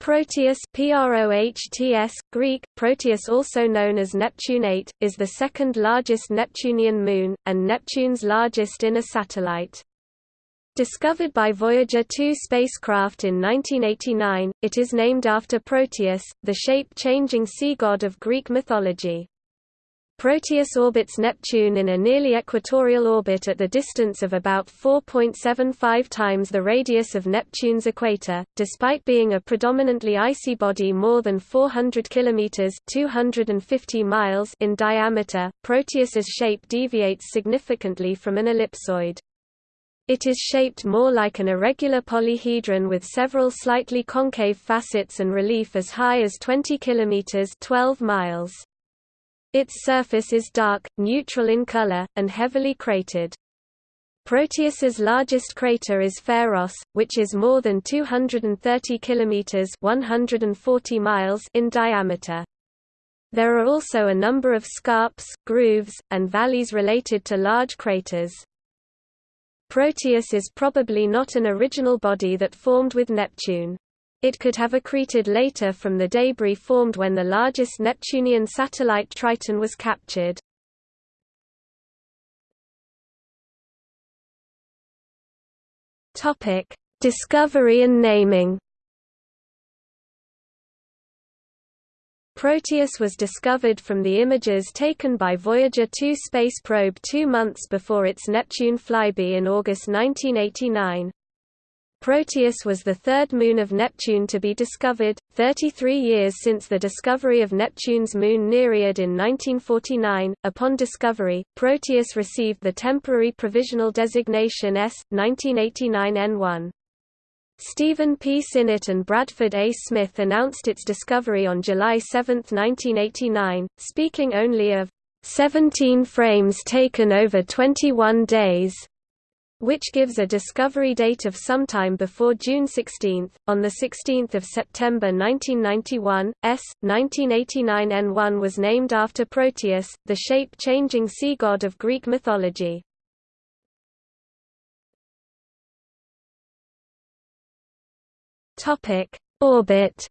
Proteus PROHTS, Greek, Proteus also known as Neptune VIII, is the second largest Neptunian moon, and Neptune's largest inner satellite. Discovered by Voyager 2 spacecraft in 1989, it is named after Proteus, the shape-changing sea god of Greek mythology. Proteus orbits Neptune in a nearly equatorial orbit at the distance of about 4.75 times the radius of Neptune's equator. Despite being a predominantly icy body more than 400 kilometers (250 miles) in diameter, Proteus's shape deviates significantly from an ellipsoid. It is shaped more like an irregular polyhedron with several slightly concave facets and relief as high as 20 kilometers (12 miles). Its surface is dark, neutral in color, and heavily cratered. Proteus's largest crater is Pharos, which is more than 230 kilometers (140 miles) in diameter. There are also a number of scarps, grooves, and valleys related to large craters. Proteus is probably not an original body that formed with Neptune. It could have accreted later from the debris formed when the largest Neptunian satellite Triton was captured. Topic: Discovery and naming. Proteus was discovered from the images taken by Voyager 2 space probe two months before its Neptune flyby in August 1989. Proteus was the third moon of Neptune to be discovered, 33 years since the discovery of Neptune's moon Nereid in 1949. Upon discovery, Proteus received the temporary provisional designation S. 1989 N1. Stephen P. Synnott and Bradford A. Smith announced its discovery on July 7, 1989, speaking only of 17 frames taken over 21 days which gives a discovery date of sometime before June 16. On 16 September 1991, S. 1989 N1 was named after Proteus, the shape-changing sea god of Greek mythology. Orbit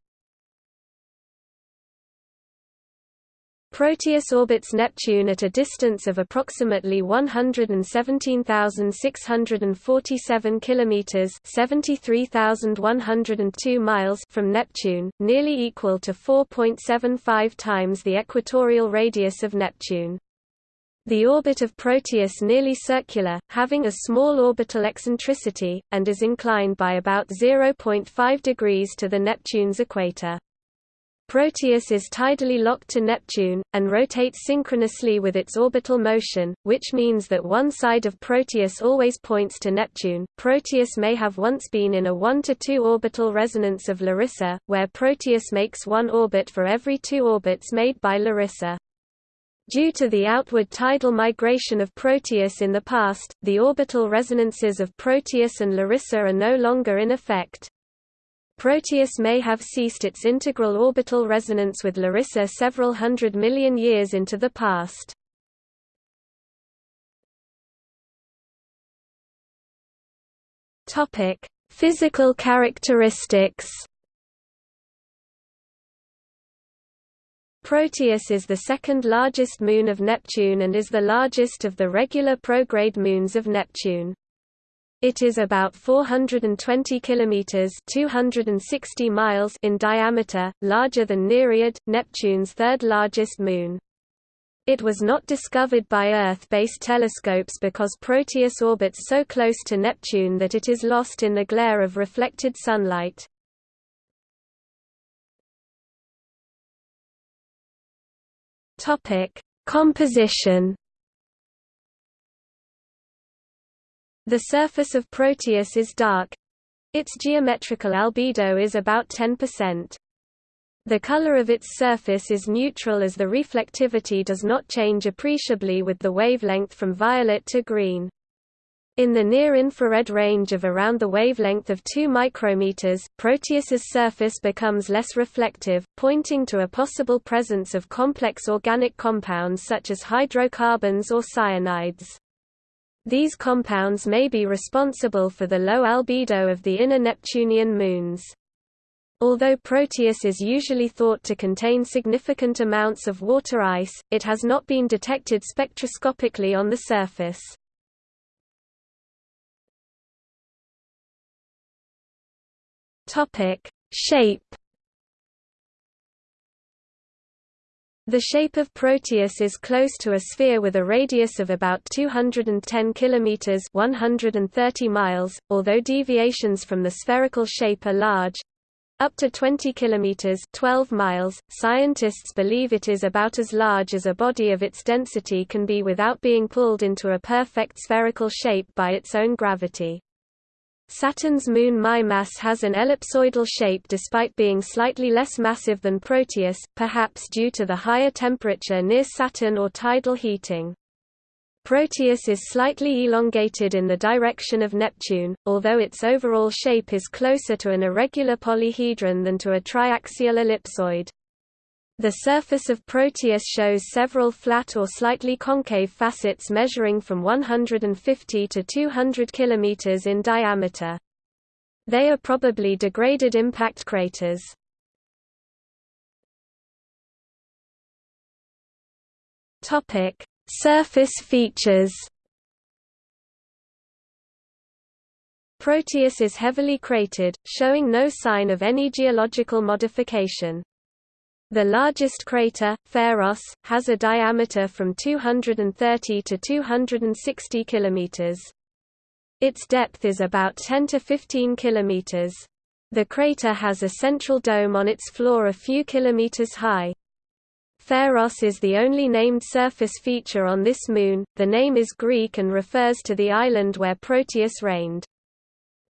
Proteus orbits Neptune at a distance of approximately 117,647 kilometers (73,102 miles) from Neptune, nearly equal to 4.75 times the equatorial radius of Neptune. The orbit of Proteus is nearly circular, having a small orbital eccentricity, and is inclined by about 0.5 degrees to the Neptune's equator. Proteus is tidally locked to Neptune, and rotates synchronously with its orbital motion, which means that one side of Proteus always points to Neptune. Proteus may have once been in a 1 to 2 orbital resonance of Larissa, where Proteus makes one orbit for every two orbits made by Larissa. Due to the outward tidal migration of Proteus in the past, the orbital resonances of Proteus and Larissa are no longer in effect. Proteus may have ceased its integral orbital resonance with Larissa several hundred million years into the past. Topic: Physical characteristics. Proteus is the second largest moon of Neptune and is the largest of the regular prograde moons of Neptune. It is about 420 kilometers (260 miles) in diameter, larger than Nereid, Neptune's third largest moon. It was not discovered by Earth-based telescopes because Proteus orbits so close to Neptune that it is lost in the glare of reflected sunlight. Topic: Composition The surface of Proteus is dark. Its geometrical albedo is about 10%. The color of its surface is neutral as the reflectivity does not change appreciably with the wavelength from violet to green. In the near-infrared range of around the wavelength of 2 micrometers, Proteus's surface becomes less reflective, pointing to a possible presence of complex organic compounds such as hydrocarbons or cyanides. These compounds may be responsible for the low albedo of the inner Neptunian moons. Although Proteus is usually thought to contain significant amounts of water ice, it has not been detected spectroscopically on the surface. Topic: Shape The shape of Proteus is close to a sphere with a radius of about 210 kilometers (130 miles), although deviations from the spherical shape are large. Up to 20 kilometers (12 miles). Scientists believe it is about as large as a body of its density can be without being pulled into a perfect spherical shape by its own gravity. Saturn's moon Mimas has an ellipsoidal shape despite being slightly less massive than Proteus, perhaps due to the higher temperature near Saturn or tidal heating. Proteus is slightly elongated in the direction of Neptune, although its overall shape is closer to an irregular polyhedron than to a triaxial ellipsoid. The surface of Proteus shows several flat or slightly concave facets measuring from 150 to 200 km in diameter. They are probably degraded impact craters. Topic: Surface features. Proteus is heavily cratered, showing no sign of any geological modification. The largest crater, Pharos, has a diameter from 230 to 260 kilometers. Its depth is about 10 to 15 kilometers. The crater has a central dome on its floor a few kilometers high. Pharos is the only named surface feature on this moon. The name is Greek and refers to the island where Proteus reigned.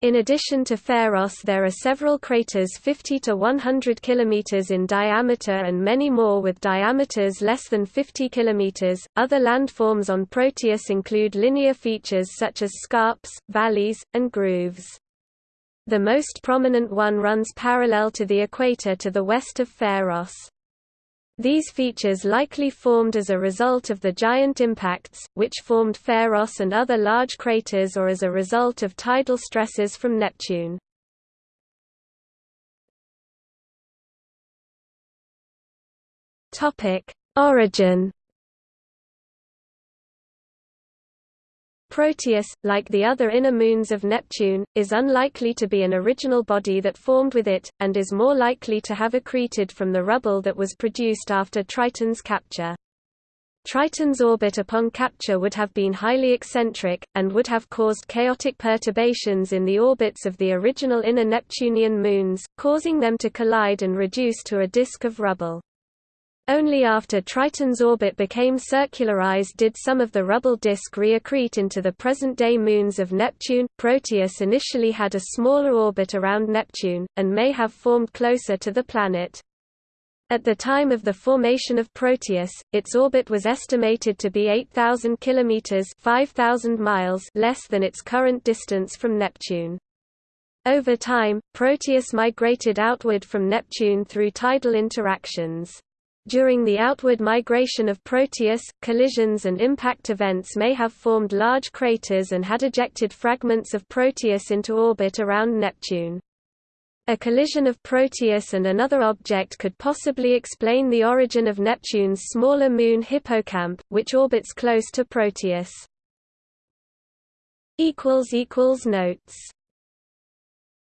In addition to Pharos there are several craters 50 to 100 km in diameter and many more with diameters less than 50 km. Other landforms on Proteus include linear features such as scarps, valleys, and grooves. The most prominent one runs parallel to the equator to the west of Pharos. These features likely formed as a result of the giant impacts, which formed Pharos and other large craters or as a result of tidal stresses from Neptune. Origin Proteus, like the other inner moons of Neptune, is unlikely to be an original body that formed with it, and is more likely to have accreted from the rubble that was produced after Triton's capture. Triton's orbit upon capture would have been highly eccentric, and would have caused chaotic perturbations in the orbits of the original inner Neptunian moons, causing them to collide and reduce to a disk of rubble. Only after Triton's orbit became circularized did some of the rubble disk reaccrete into the present-day moons of Neptune. Proteus initially had a smaller orbit around Neptune, and may have formed closer to the planet. At the time of the formation of Proteus, its orbit was estimated to be 8,000 kilometers (5,000 miles) less than its current distance from Neptune. Over time, Proteus migrated outward from Neptune through tidal interactions. During the outward migration of Proteus, collisions and impact events may have formed large craters and had ejected fragments of Proteus into orbit around Neptune. A collision of Proteus and another object could possibly explain the origin of Neptune's smaller moon Hippocamp, which orbits close to Proteus. Notes